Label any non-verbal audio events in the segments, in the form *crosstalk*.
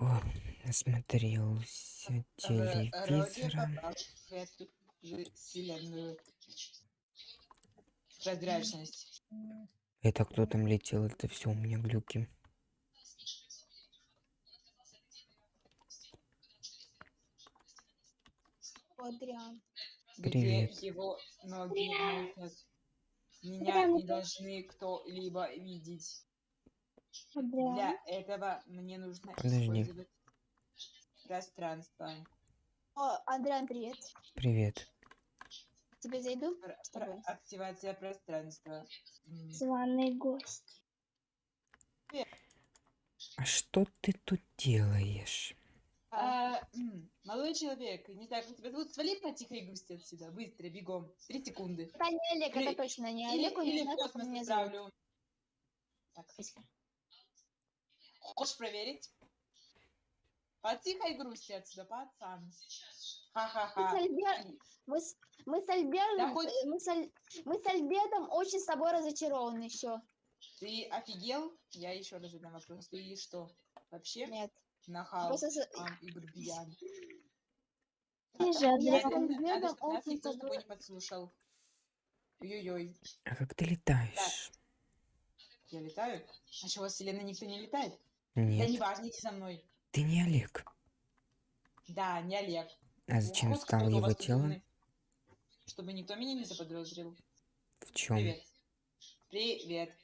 О, насмотрелся телевизора. Прозрачность. Это кто там летел? Это все у меня глюки. Адриан. Привет. Где его ноги. Меня не должны кто-либо видеть. Адриан. Для этого мне нужно Подожди. использовать пространство. О, Адриан, привет. Привет. Тебе зайду? Пр- С тобой. пр- активация пространства. Званый гость. А что ты тут делаешь? а, молодой человек, не знаю, как тебя зовут, свали по тихой грусти отсюда, быстро, бегом, три секунды. Это не Олег, Или- это точно не Или, Олег, или не в космос меня зовут. отправлю. Так, хочешь проверить? По тихой грусти отсюда, пацан. Мы с, Ха-ха-ха. Мы с- мы с Альбертом, Да хоть- мы с, Аль- мы с Альбертом очень с тобой разочарованы, все. Ты офигел? Я еще раз задам вопрос. Ты что? Вообще Нет. нахал Просто с- ам, и грубиян? Ты же, Я чтоб нас очень с с тобой не подслушал. Ой-ой-ой. А как ты летаешь? Я летаю? А вас вселенной никто не летает? Да Нет, не важно, иди со мной. ты не Олег. Да, не Олег. А зачем Вот стал его умный? Чтобы никто меня не заподозрил. В чем? Привет. Привет.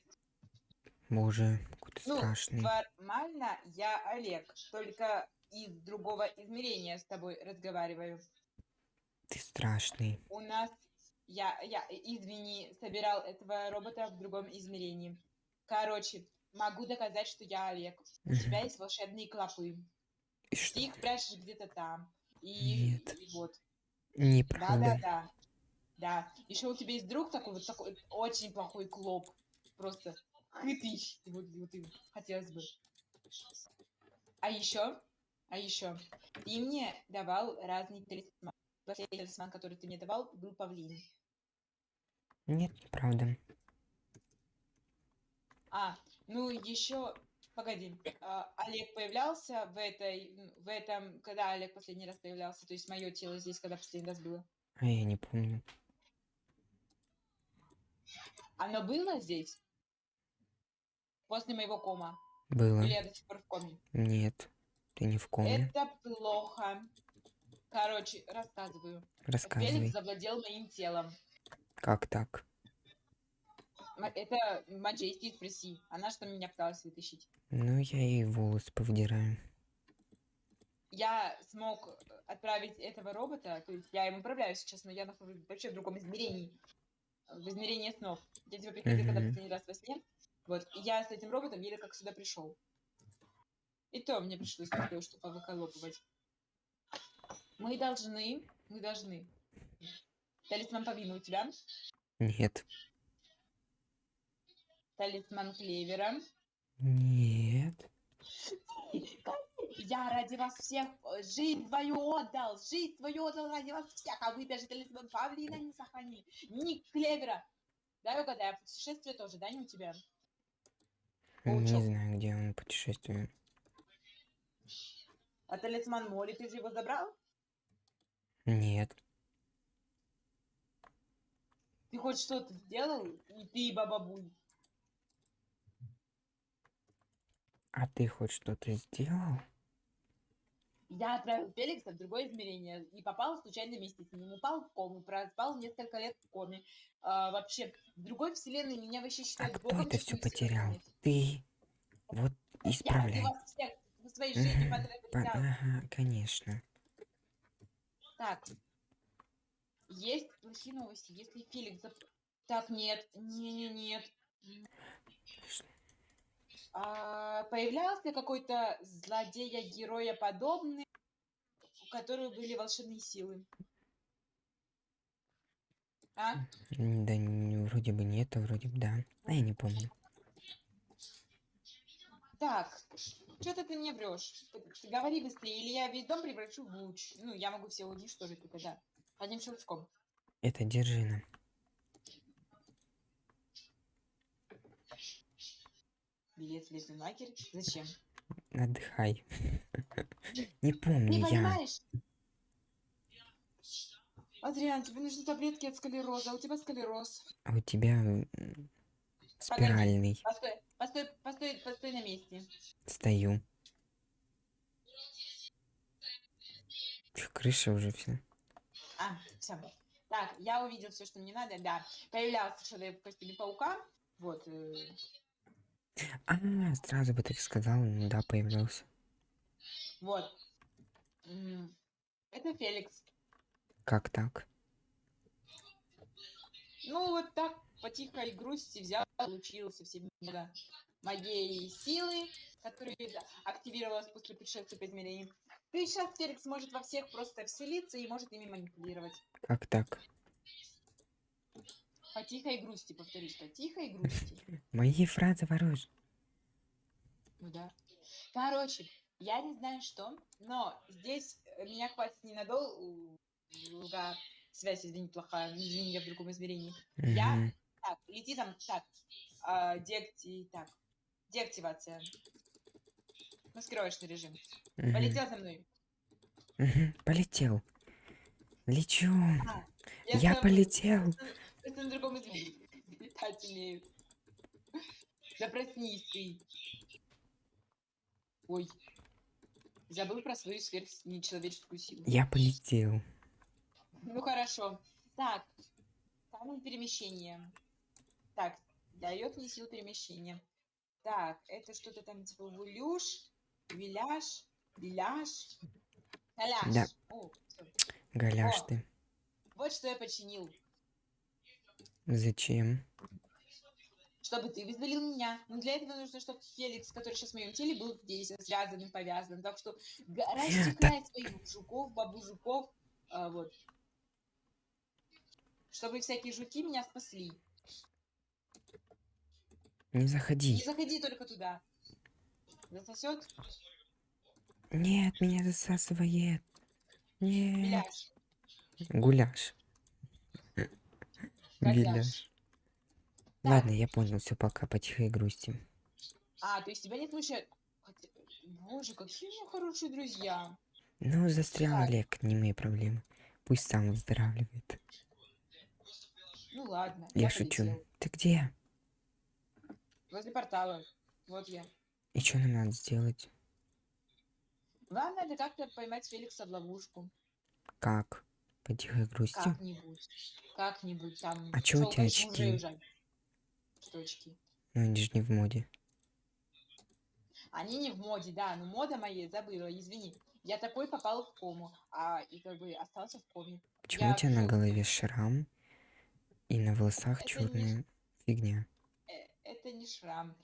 Боже, какой ты Ну, страшный. формально я Олег, только из другого измерения с тобой разговариваю. Ты страшный. У нас, я, я, извини, собирал этого робота в другом измерении. Короче, могу доказать, что я Олег. У тебя есть волшебные клопы. И что? Ты их прячешь где-то там. И, Нет. и вот. Неправда. Да-да-да. Да. Еще у тебя есть друг такой вот такой очень плохой клоп. Просто хытыщ. Вот, вот им хотелось бы. А еще, а еще, ты мне давал разные талисманы. Последний талисман, который ты мне давал, был павлин. Нет, неправда. А, ну еще, погоди, а, Олег появлялся в этой, в этом, когда Олег последний раз появлялся, то есть мое тело здесь, когда последний раз было. А я не помню. Оно было здесь? После моего кома. Было. Или я до сих пор в коме? Нет. Ты не в коме. Это плохо. Короче, рассказываю. Рассказывай. Феликс завладел моим телом. Как так? Это Маджести спроси. Она что меня пыталась вытащить. Ну, я ей волосы повдираю. Я смог отправить этого робота, то есть я им управляю сейчас, но я нахожусь вообще в другом измерении. В измерении снов. Я тебя приходил когда Мгм. последний раз во сне. Вот. И я с этим роботом еле как сюда пришел. И то мне пришлось кое-что повыколопывать. Мы должны, мы должны. Талисман Павлина у тебя? Нет. Талисман Клевера. Нет. Я ради вас всех э, жизнь твою отдал, жизнь твою отдал ради вас всех, а вы даже талисман Павлина не сохранили, ни Клевера. Дай угадаю, путешествие тоже, да, не у тебя? Не Паучок. знаю, где он путешествует. А талисман Моли, ты же его забрал? Нет. Ты хоть что-то сделал? И ты, и Бабабуй. А ты хоть что-то сделал? Я отправил Феликса в другое измерение и попал в случайном месте с ним. Упал в кому, проспал несколько лет в коме. А, вообще, в другой вселенной меня вообще А считают кто богом это все потерял? вселенной. Ты. Вот Я исправляй. вас всех в своей жизни. По- да. Ага, конечно. Так. Есть плохие новости. Если Феликс... Так, нет. Не-не-нет. А, появлялся какой-то злодея-героя подобный, у которого были волшебные силы. А? Да н- вроде бы нет, а вроде бы да. А я не помню. Так, что-то ты мне врешь. Ты говори быстрее, или я весь дом превращу в луч. Ну, я могу все уничтожить только, да. Одним щелчком. Это Держина. Билет в лагерь. Зачем? отдыхай. Не *laughs* Не помню я. понимаешь? Адриан, тебе нужны таблетки от склероза, а у тебя склероз. А у тебя спиральный. Постой, постой, постой, постой на месте. Стою. Крыша уже все. А, все. Так, я увидел все, что мне надо, да. Появлялся человек в костюме паука. Вот. э, А, сразу бы так сказал, ну да, появлялся. вот. Это Феликс. Как так? Ну, вот так, по тихой грусти взял, получился всем много моей силы, которая активировалась после пришествия по измерениям. Ты сейчас, Феликс, может во всех просто вселиться и может ими манипулировать. Как так? По тихой грусти, повторюсь, по тихой грусти. *laughs* Мои фразы ворожь. Ну да. Короче, я не знаю что, но здесь меня хватит ненадолго. Связь, извини, плохая. Извини, я в другом измерении. Я- Мгм. Так, лети там, так. а, деакти... Так. Деактивация. Маскировочный режим. Мгм. Полетел за мной. Мгм. Полетел. Лечу. Я забыл, полетел. Просто на другом измерении. Летать умею. Да проснись ты. Ой. Забыл про свою сверхнечеловеческую силу. Я полетел. Ну хорошо. Так, камень перемещения. Так, дает мне силу перемещения. Так, это что-то там типа вулюш, виляж, виляж, галяш. Да. О, всё. Голяш О. ты. Вот что я починил. Зачем? Чтобы ты вызволил меня. Но для этого нужно, чтобы Феликс, который сейчас в моем теле, был здесь, связанным, повязанным. Так что расчехляй своих жуков, бабу жуков. а, вот. Чтобы всякие жуки меня спасли. Не Не заходи. заходи только туда. Засосет Нет, меня засасывает. Нет. беляш. Гуляш. Беляш. Ладно, я понял, все, пока, по тихой грусти. А, то есть тебя не смущает? Боже, какие у меня хорошие друзья. Ну, застрял Так. Олег, не мои проблемы. Пусть сам выздоравливает. Ну ладно. Я шучу. полетел. Ты где? Возле портала. Вот я. И что нам надо сделать? Вам надо как-то поймать Феликса в ловушку. Как? По тихой грусти? Как-нибудь. Как-нибудь там. А чё у тебя очки? Что очки? Ну, они же не в моде. Они не в моде, да, но мода моей забыла, извини. Я такой попал в кому, а и как бы остался в коме. Почему Я у тебя на голове шрам и на волосах Это не черная фигня? Э, Это не шрам.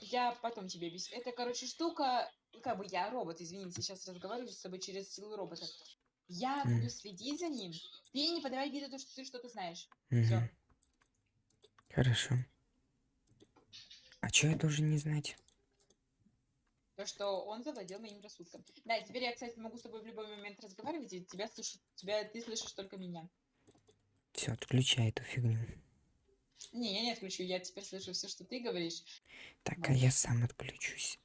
Я потом тебе объясню. Это, короче, штука, ну, как бы я робот, извини, сейчас разговариваю с тобой через силу робота. Я М. буду следить за ним. Ты не подавай виду, то, что ты что-то знаешь. Мгм. Хорошо. А что я должен не знать? То, что он завладел моим рассудком. Да, и теперь я, кстати, могу с тобой в любой момент разговаривать, и тебя слышит, тебя, ты слышишь только меня. Все, отключай эту фигню. Не, я не отключу, я теперь слышу все, что ты говоришь. Так, а Ладно. я сам отключусь.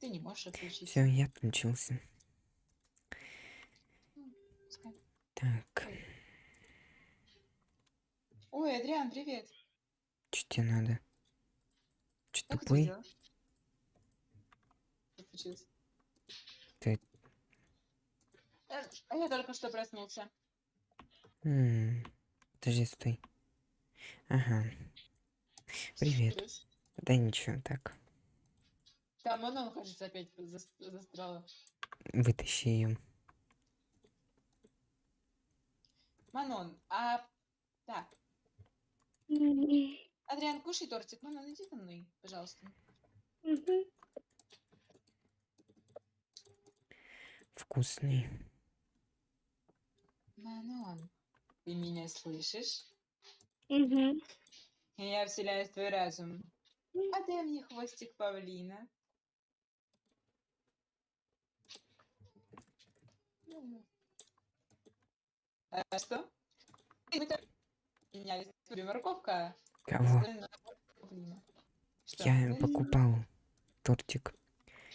Ты не можешь отключить. Все, я отключился. Так, Ой, Адриан, привет. что тебе надо? Че Как тупой? Что? Ты- Э, А я только что проснулся. М, Подожди, стой. Ага. Привет. Случилось? Да ничего, так. Там оно, кажется, опять застряло. Вытащи ее. Манон, а... Так. Адриан, кушай тортик. Манон, иди за мной, пожалуйста. Вкусный. Манон, ты меня слышишь? Мгм. Я вселяюсь в твой разум. А дай мне хвостик павлина. М. А что? Это- Меня история морковка. Кого? Я покупал тортик.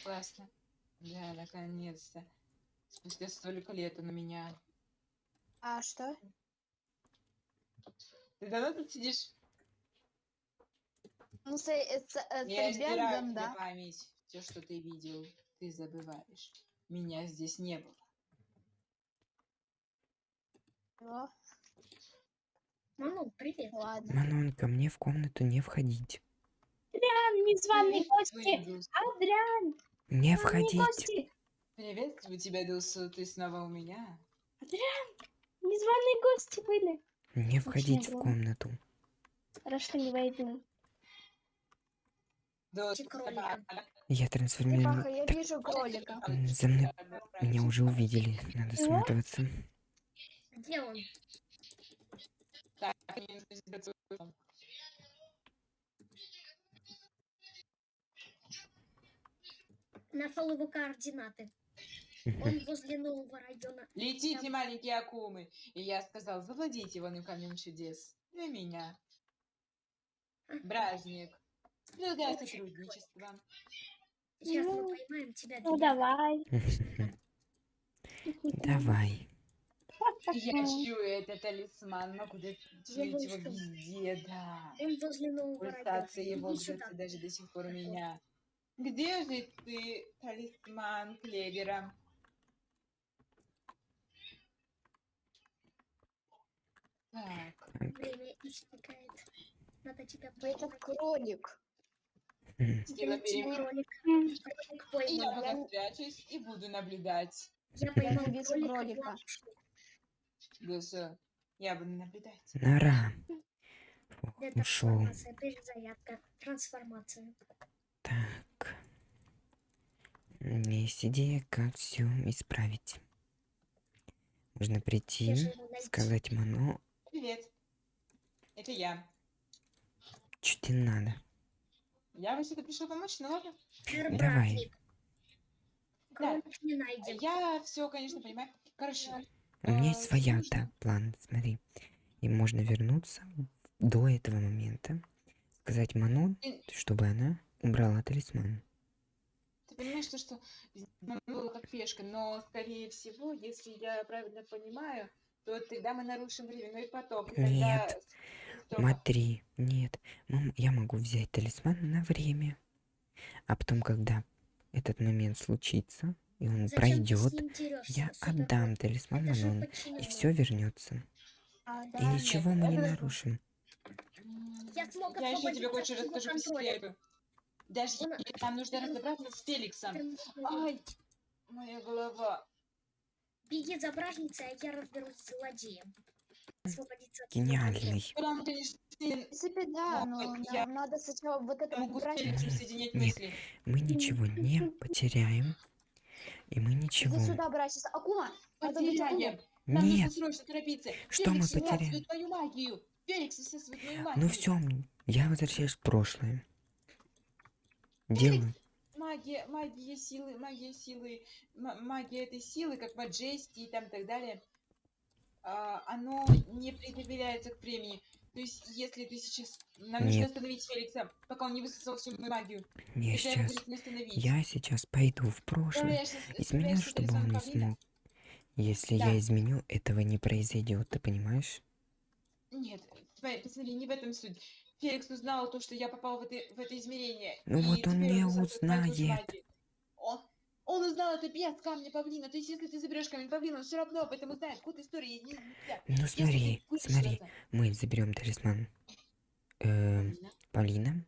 Классно. Да, наконец-то. Спустя столько лет у меня. А что? Ты давно тут сидишь? Ну, с, э, с, э, с Я тебе да. память. Все, что ты видел, ты забываешь. Меня здесь не было. О, привет. ладно. Манон, ко мне в комнату не входить. Адриан, незваные гости. Привет, Адриан, Не входить. гости. Приветствую тебя, Дусу. Ты снова у меня? Адриан, незваные гости были. Не входить в комнату. Хорошо, не войду. Я трансформирую... Я вижу кролика. За мной меня уже увидели. Надо Чего? Где он? Так, мне нужно сделать свой дом. Нашел его координаты. Он *laughs* возле нового района. Летите, маленькие акумы. И я сказал, завладейте вон камнем чудес. Для меня. Бражник. Ну да, сотрудничество. Сейчас мы поймаем тебя. Ну давай. Давай. *laughs* Я чую этот талисман, могу чуять его везде, да. Он возле нового района. Пульсация его где-то даже до сих пор у меня. Где же ты, талисман Клевера? Так, Время истекает. Надо тебя Это поймать. кролик. Сила перемен. И я пока спрячусь и буду наблюдать. Я поймал кролика. Дуса, я буду наблюдать. Нора. Это Ушел. трансформация, перезарядка, трансформация. Так. У меня есть идея, как все исправить. Можно прийти, сказать Мано, Привет. Это я. что тебе надо. Я вообще-то пришел помочь, ну ладно. Давай. найден. Я все, конечно, понимаю. Короче, У меня есть своя так, план, смотри. И можно вернуться до этого момента, сказать Манон, чтобы она убрала талисман. ты понимаешь, то, что было как пешка, но, скорее всего, если я правильно понимаю, то тогда мы нарушим временной поток. тогда Нет. стоп. Смотри, нет, я могу взять талисман на время, а потом, когда этот момент случится, и он Зачем ты пройдет, я отдам талисман Манон, и все вернется. А, И да. нет, ничего мы не это- нарушим. Я смог Я еще тебе кое-что расскажу по секрету. Даже и- нам нужно разобраться с Феликсом. Ай, моя голова. Беги за бражницей, а я разберусь с злодеем. Гениальный. Прям, В принципе, да, но я- нам надо сначала вот это убрать. Нет. Мы ничего не потеряем, и мы ничего... Иди сюда, быть Потеряем. акумой. Нам нужно Нет, срочно торопиться. Что мы Феликс потеряем? всасывает твою магию. Феликс всасывает твою магию. ну все, я возвращаюсь в прошлое. Делаю. Магия, магия силы, магия силы, магия этой силы, как Маджести и там так далее, а, оно не предопределяется к времени. То есть, если ты сейчас... Нам нужно остановить Феликса, пока он не высосал всю мою магию. Сейчас... не остановить. Я сейчас пойду в прошлое. С- Изменю, чтобы он не смог. Если Да. я изменю, этого не произойдет, ты понимаешь? Нет, смотри, посмотри, не в этом суть. Феликс узнал то, что я попал в это, в это измерение. Ну вот он мою узнает. Он, узнал это без камня павлина. То есть, если ты заберешь камень павлина, он все равно об этом узнает. Код истории нельзя. Ну смотри, смотри, мы заберем талисман э, Павлина,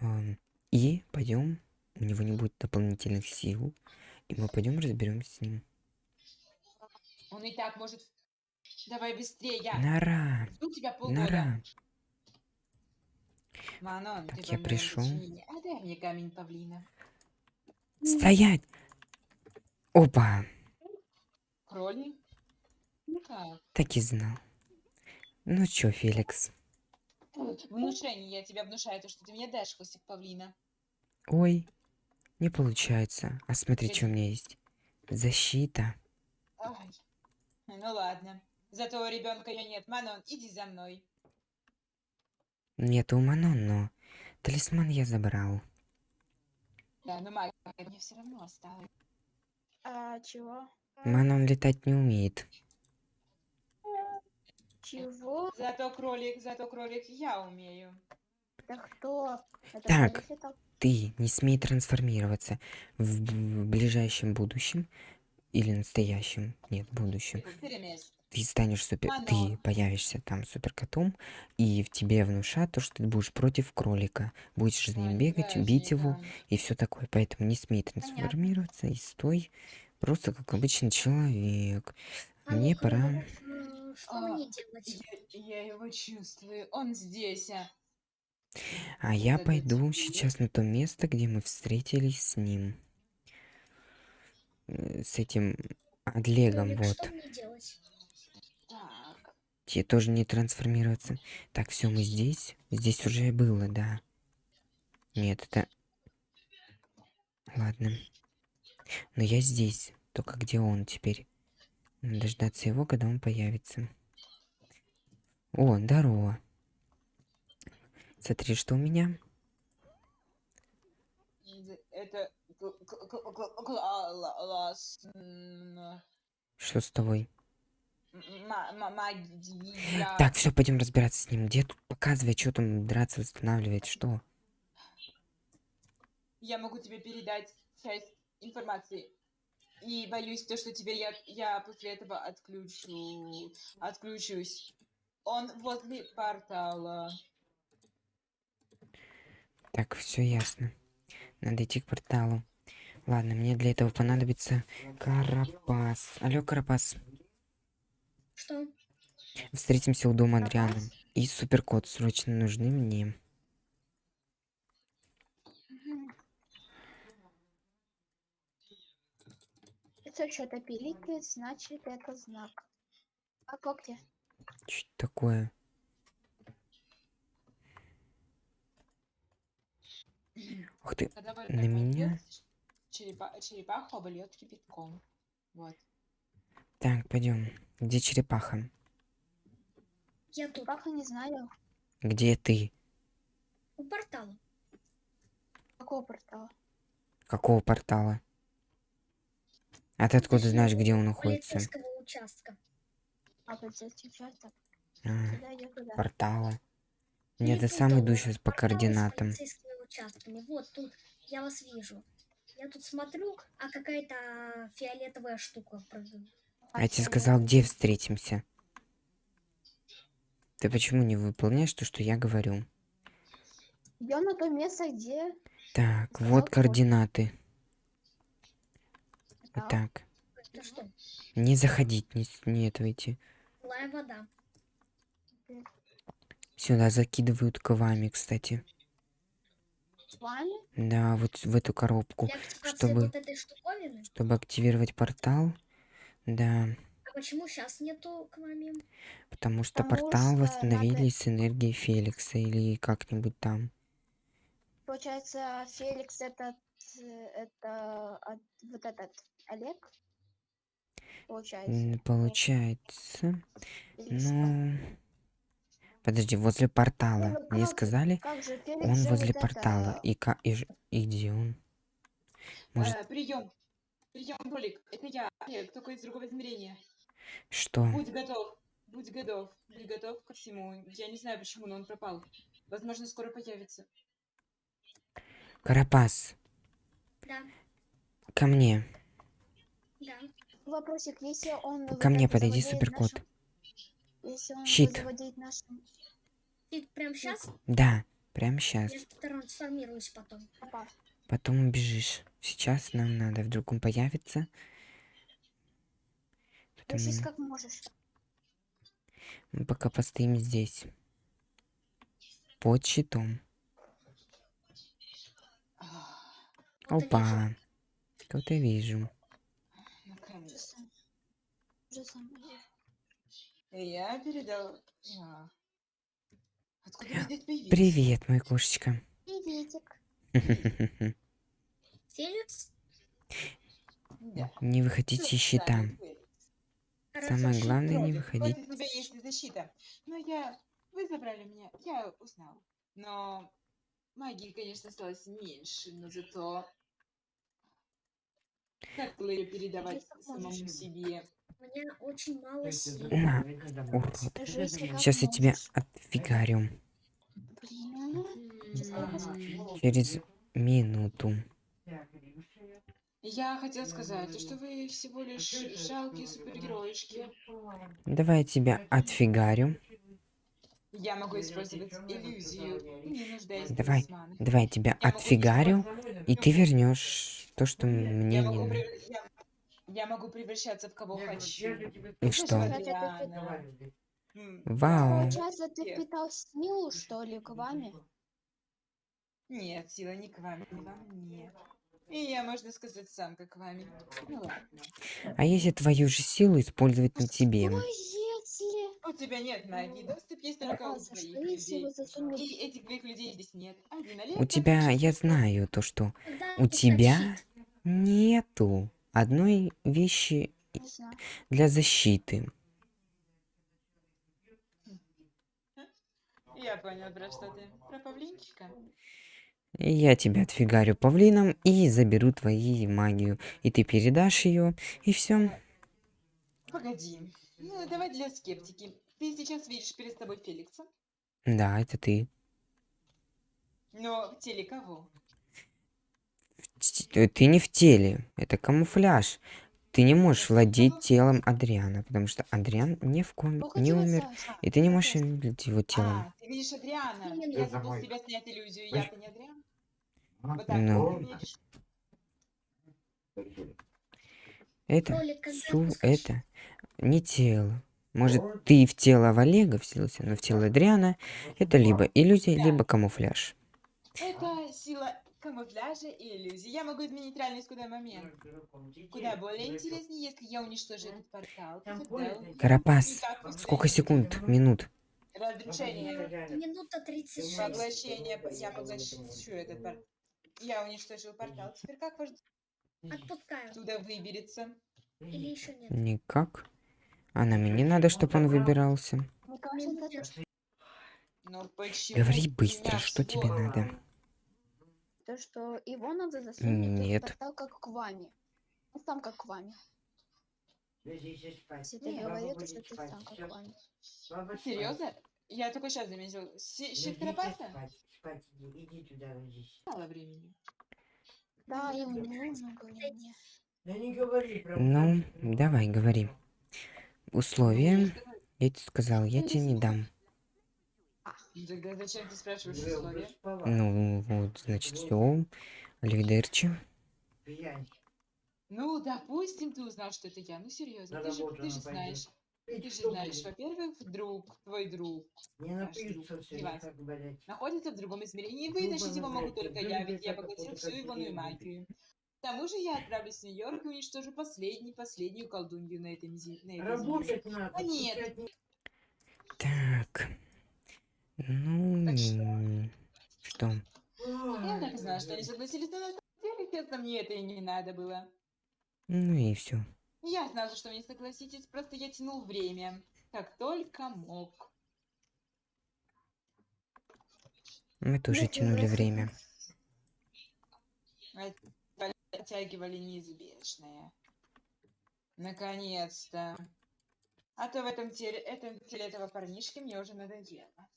эм, и пойдем. У него не будет дополнительных сил, и мы пойдем разберемся с ним. Он и так может... Давай быстрее, я Нора, жду тебя полгода. Нора. Манон, Так, я пришел. подчинению. Отдай мне камень павлина. Стоять! Опа! Кролик? Так. Так и знал. Ну чё, Феликс? Внушение, я тебя внушаю, то, что ты мне дашь хвостик павлина. Ой, не получается. А смотри, что у меня есть. Защита. Ай. Ну ладно. Зато у ребенка ее нет. Манон, иди за мной. Нет у Манон, но талисман я забрал. Да, но магия мне все равно осталась. А, чего? Мана он летать не умеет. Чего? Зато кролик, зато кролик я умею. Да кто? Это Так. летал? Ты не смей трансформироваться в, в ближайшем будущем или настоящем, нет, будущем. Перемес. Ты станешь супер, ты появишься там суперкотом, и в тебе внушат то, что ты будешь против кролика, будешь за ним бегать, бить его и все такое. Поэтому не смей трансформироваться и стой просто как обычный человек. А Мне ну, пора. э, Что А, мне делать? Я, я его чувствую. Он здесь. а. А я это пойду тебе. сейчас на то место, где мы встретились с ним. Э, С этим Адлегом, вот. Что мне делать? Тебе тоже не трансформироваться. Так, все, мы здесь. Здесь уже было, да. Нет, это... Ладно. Но я здесь. Только где он теперь? Надо дождаться его, когда он появится. О, здорово. Смотри, что у меня. Это классно. Что с тобой? Магия. Так, все, пойдем разбираться с ним. Где тут показывай, что там драться, восстанавливать, что? Я могу тебе передать часть информации. И боюсь, то, что теперь я, я после этого отключу, отключусь. Он возле портала. Так, все ясно. Надо идти к порталу. Ладно, мне для этого понадобится Карапас. Алло, Карапас. Что? Встретимся у дома? Адриана. И суперкот срочно нужны мне. Это что-то пиликает, значит это знак. А как где? Что такое? Ух ты. Вы- На меня? черепа- черепаху обольет кипятком. Вот. Так, пойдем. Где черепаха? Я тут, Паха не знаю. Где ты? у портала. Какого портала? Какого портала? А ты откуда знаешь, где он находится? Полицейского участка. А, полицейский участок. А, Туда я туда. портала. Нет, я тут сам иду сейчас по координатам. Вот тут я вас вижу. Я тут смотрю, а какая-то фиолетовая штука. А я тебе сказал, где встретимся. Ты почему не выполняешь то, что я говорю? Идем на то место, где... Так, Сказал вот координаты. Да. Так. Не заходить, не, не этого идти. Злая вода. Сюда закидывают к вами, кстати. Вами? Да, вот в эту коробку. Активации чтобы- вот. Чтобы активировать портал. Да, А почему сейчас нету к вами? потому что Потому портал что восстановили надо- с энергией Феликса или как-нибудь там. Получается, Феликс этот... э, Это... а, Вот этот Олег? Получается. М, Получается. Ну... Подожди, возле портала. Ну, Мне как- сказали, Как же Феликс он же возле вот портала. это- И, ка... и, ж- и где он? Может, прием. Прием, кролик. Это я, Олег, только из другого измерения. что? Будь готов. Будь готов. Будь готов ко всему. Я не знаю почему, но он пропал. Возможно, скоро появится. Карапас, Да, ко мне. да. Вопросик, если он... Ко мне подойди, суперкот. нашим- Если он Щит. нашим... Ты прям сейчас? Да, прямо сейчас. Я потом. Потом убежишь. Сейчас нам надо, вдруг он появится. Потому Решись как можешь. мы пока постоим здесь. Под щитом. Вот Опа. Кого-то вижу. Я передал... А. Откуда? Привет, мой кошечка. Приветик. *laughs* Феликс? Да. Не выходите из щита. Сами вы. Хорошо. Самое главное не выходить. Против тебя есть защита. Но я... Вы забрали меня. Я узнал. Но магии, конечно, осталось меньше, но зато Как было ее передавать самому себе? У меня очень мало сил. На, урод. Сейчас я тебя отфигарю. Блин, М, Через минуту. Я хотел сказать, то, что вы всего лишь жалкие супергероишки. Давай я тебя отфигарю. Я могу использовать иллюзию, не нуждаясь Давай, талисманах. давай я тебя Я отфигарю, и ты Ну, вернешь то, что мне Я не прев- я, могу превращаться в кого хочу. И что? Адриана. М, Вау. Получается, ты Нет. впитал силу, что ли, к вами? Нет, сила не к вам, не во мне. И я, можно сказать, сам как вами. Ну ладно. А если твою же силу использовать на тебе? Что если... У тебя нет магии, доступ есть только у твоих людей. И этих твоих людей здесь нет. Один У Олег, тебя, который я знаю то, что у тебя нету одной вещи для защиты. Я понял, про что ты. Про павлинчика. Я тебя отфигарю павлином и заберу твою магию. И ты передашь ее, и все. Погоди. Ну, давай для скептики. Ты сейчас видишь перед собой Феликса, Да, это ты. но в теле кого? Т- Ты не в теле. Это камуфляж. Ты не можешь владеть телом Адриана, потому что Адриан ни в ком не умер, и ты не можешь владеть его телом. А, ты видишь Адриана. Я забыл с тебя снять иллюзию. Я-то не Адриан. Ну. Это, су, это не тело. Может, ты в тело в Олега вселился, но в тело Адриана это либо иллюзия, либо камуфляж. Это сила камуфляжа и иллюзии. Я могу изменить реальность куда момент. Куда более интереснее, если я уничтожу этот портал. Карапас, сколько секунд, минут? Разрушение. Минута 36. Поглощение. Я поглощу этот портал. Я уничтожил портал. Теперь как ваш Отпускаю. оттуда выберется? Или еще нет? Никак. А нам и не надо, чтобы он выбирался. Ну? Говори быстро, что тебе всего- надо. то, что его надо засунуть Нет. в портал, как к вами. Ну, сам как к вами. Если ты Не, говорил, то, что ты сам как к вами. Серьезно? Я только сейчас заметил. Си- Щит Карапаса? Мало времени. Да, ему не нужно времени. Ну, давай, говори. Условия. Я тебе сказал, я тебе не дам. Ну, Тогда зачем ты спрашиваешь условия? Ну, вот, значит, все. Оливидерчи. Ну, допустим, ты узнал, что это я. Ну, серьезно, ты же, ты же знаешь. Ты же знаешь, во-первых, друг, твой друг, наш друг, Иван, находится в другом измерении. Вытащить его могу только я, ведь я поглотил всю ивоную магию. К тому же я отправлюсь в Нью-Йорк и уничтожу последний, последнюю колдунью на этой земле. надо. А нет. Так. Ну, Так что? Я так и знала, что они согласились, на деле, честно, мне это и не надо было. Ну и все. Я знала, что вы не согласитесь, просто я тянул время, как только мог. Мы тоже Если тянули время. Оттягивали неизбежное. Наконец-то. А то в этом теле, этом теле этого парнишки мне уже надоело.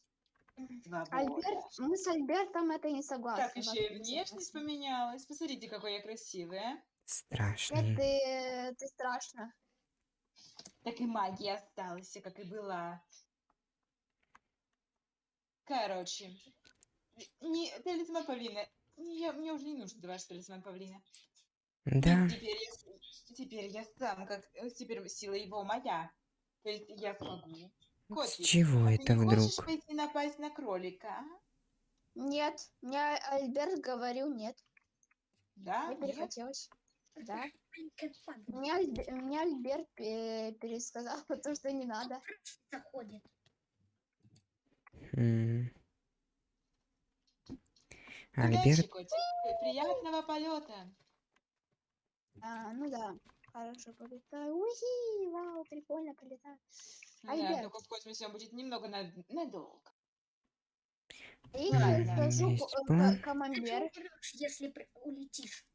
Свобода. Альберт, мы с Альбертом это не согласны. Так, еще и внешность поменялась. Посмотрите, какой я красивая. Страшный. ты, ты страшно. Так и магия осталась, как и была. Короче. Не, талисман павлина. Не, я, мне уже не нужен ваш талисман павлина. Да. Теперь я, с- теперь я сам, как э, теперь сила его моя. То есть я смогу. С Котик, чего а ты это не хочешь пойти напасть на кролика, а? Нет, мне Альберт говорил нет. Да? Мне Нет? перехотелось. Да. Альбе- мне Альберт пе- пересказал *laughs* то, что не надо. Заходит. Удачи, Альберт, Приятного полета. А, ну да. Хорошо полетаю. Уи, вау, прикольно полетаю. Да, Альберт. только в космосе он будет немного над- надолго. И Да, я да, скажу есть ко- план. ка- камамбер. Ты умрёшь, если улетишь.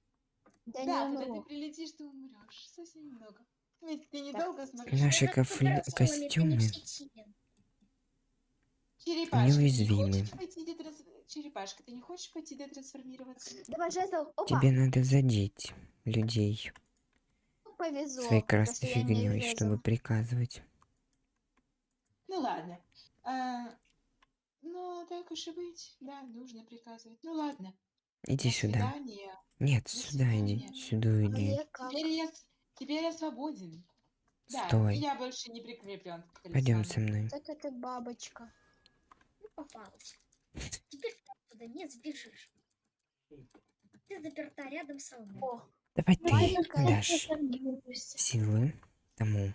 Да Да, не когда ты прилетишь, ты умрешь. Совсем немного. Ведь ты недолго сможешь. Наши Над кофли- не костюмы. Черепашка, ты не неуязвимы. хочешь пойти детрас- Черепашка, ты не хочешь пойти детрансформироваться? Давай жезл. Опа. Тебе надо задеть людей Повезло. своей красной не фигней, чтобы приказывать. Ну ладно. А, ну, так уж и быть. Да, нужно приказывать. Ну ладно. Иди До сюда. свидания. Нет, До сюда иди. Сюда иди. Теперь я, теперь я свободен. Да, Стой. я больше не прикреплен к Пойдем со мной. Так это бабочка. Ну, попалась. Теперь ты туда не сбежишь. Ты заперта рядом со мной. О, Давай ты дашь силы тому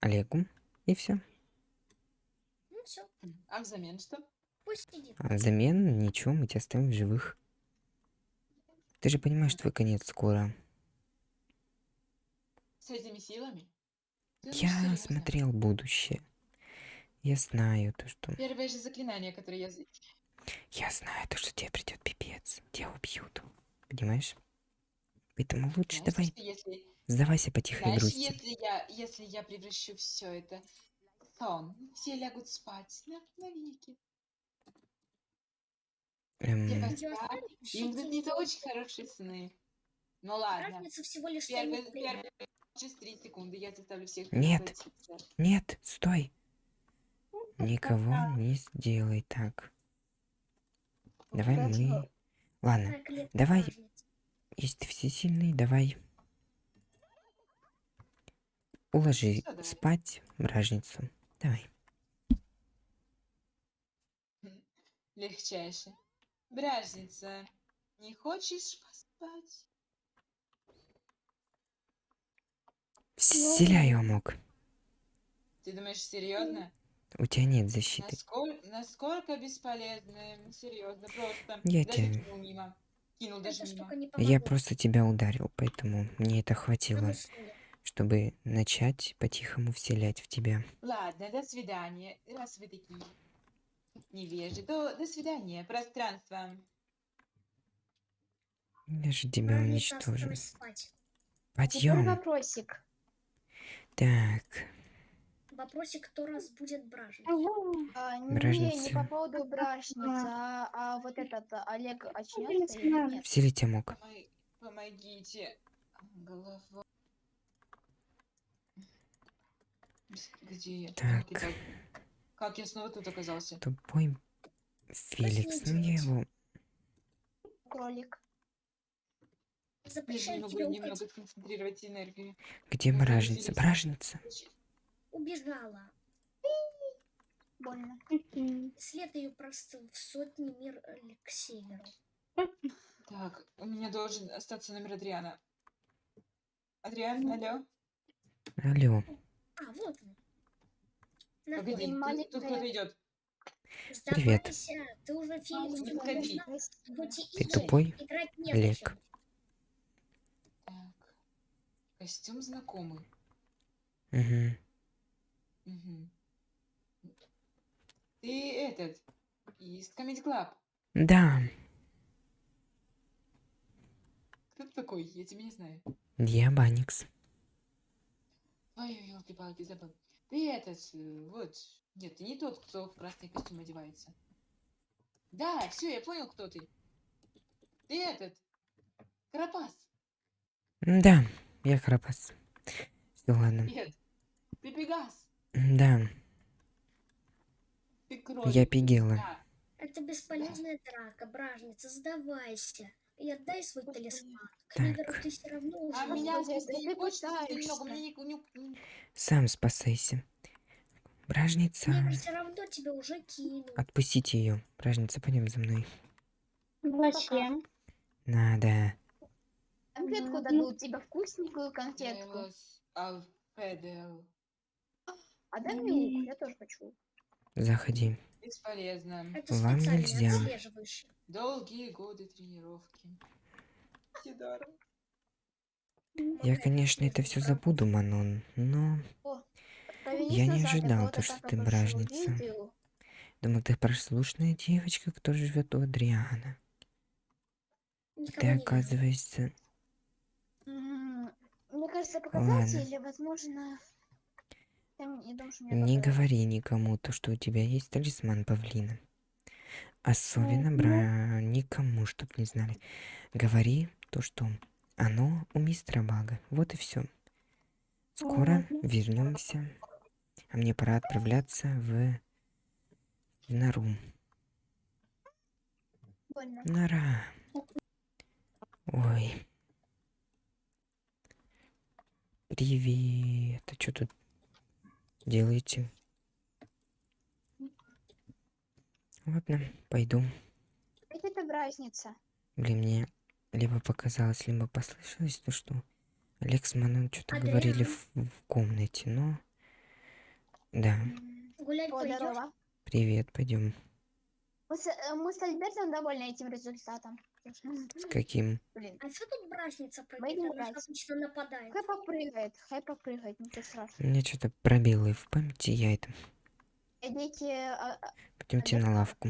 Олегу. И все. Ну все, А взамен что? пусть сидит. А взамен ничего, мы тебя оставим в живых. Ты же понимаешь, твой конец скоро. С этими силами? Думаешь, Я смотрел будущее. Я знаю то, что... Первое же заклинание, которое я... Я знаю то, что тебе придет пипец. Тебя убьют. Понимаешь? Поэтому лучше Знаешь, давай если... сдавайся по тихой Знаешь, грусти. если я, если я превращу все это в сон, все лягут спать на, навеки. Шутить. снится очень хорошие сны. Ну ладно. Разница всего лишь через три секунды я заставлю всех Нет. Нет, стой. Никого не сделай так. Давай мы... Ладно, давай. если ты всесильный, давай. Уложи спать бражницу. Давай. Легчайше. Бражница, не хочешь поспать? Вселяю амок. Ты думаешь, серьезно? У тебя нет защиты. Насколько, насколько бесполезно? Серьезно, просто. Я даже тебя- кинул мимо. Кинул даже мимо. Я просто тебя ударил, поэтому мне это хватило, чтобы начать по-тихому вселять в тебя. Ладно, до свидания. Раз вы такие невежи, то до свидания. Пространство. Я же тебя Бражница уничтожу. Подъем. вопросик. Так, Вопросик, кто разбудит бражницу. А, не, не Бражница. по поводу бражницы, а, а вот этот а, Олег очнется или нет? вселить амок. Помой- Помогите. Голова. Где я? Так. Как я, снова тут оказался? Тупой Феликс. Ну я его... Кролик. Запрещаю немного энергию. Где бражница? Феликс. Бражница. Убежала. Больно. След ее просто в сотни мир к северу. Так, у меня должен остаться номер Адриана. Адриан, алло? Алло. А, вот он. Погоди, тут, маленькая. тут кто-то идет. Привет. Ты уже Ты тупой, Олег? Так. Костюм знакомый. Угу. Мгм. Ты этот, из Comedy Club. Да, Кто ты такой? Я тебя не знаю. я Баникс. Ой, елки-палки, забыл. Ты этот, э, вот. Нет, ты не тот, кто в красный костюм одевается. Да, все, я понял, кто ты. Ты этот, Карапас. Да, я Карапас. Все, ладно. Нет, ты Пегас. Да, Ты кролик. Я ты Пигела. всегда. Это бесполезная драка, бражница, сдавайся. И отдай свой талисман. К Так. Мидору ты все равно уже А меня да не немного? Мне не- сам спасайся. Бражница. Мидор все равно тебя уже кинул. Отпустите ее. Бражница, пойдем за мной. Зачем? Надо. Конфетку дадут тебе, вкусненькую конфетку. А дай мне лук, я тоже хочу. Заходи. Бесполезно. Это Вам нельзя. Долгие годы тренировки. Сидора. Я, конечно, это все забуду, Манон, но... Повернись Я не ожидал то, что ты бражница. Думал, ты прослушная девочка, кто живет у Адриана. Никого Ты, не видел. оказывается, кажется, показать, Ладно. или, возможно... Там, я думаю, что мне Не говори никому то, что у тебя есть талисман павлина. Особенно ну. бра... никому, чтоб не знали. Говори то, что оно у мистера Бага. Вот и все. Скоро Ладно. вернемся. А мне пора отправляться в... в нору. Больно. Нора. Ой. Привет. А что тут делаете? Ладно, пойду. Какая там разница? Блин, мне либо показалось, либо послышалось то, что Олег с Маном что-то говорили Адриан. в, в комнате, но... Да, Гулять здорово. привет, пойдем. Мы с, э, мы с Альбертом довольны этим результатом. С каким? Блин, А что тут брачница Пойдем прыгает? Обычно нападает. хай попрыгает, хай попрыгает, ничего У страшного. меня что-то пробелы в памяти, я это... Идите, а, а, Пойдемте на лавку.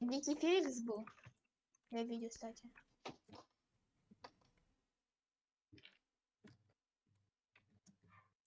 идите Феликс был. Я видел, кстати.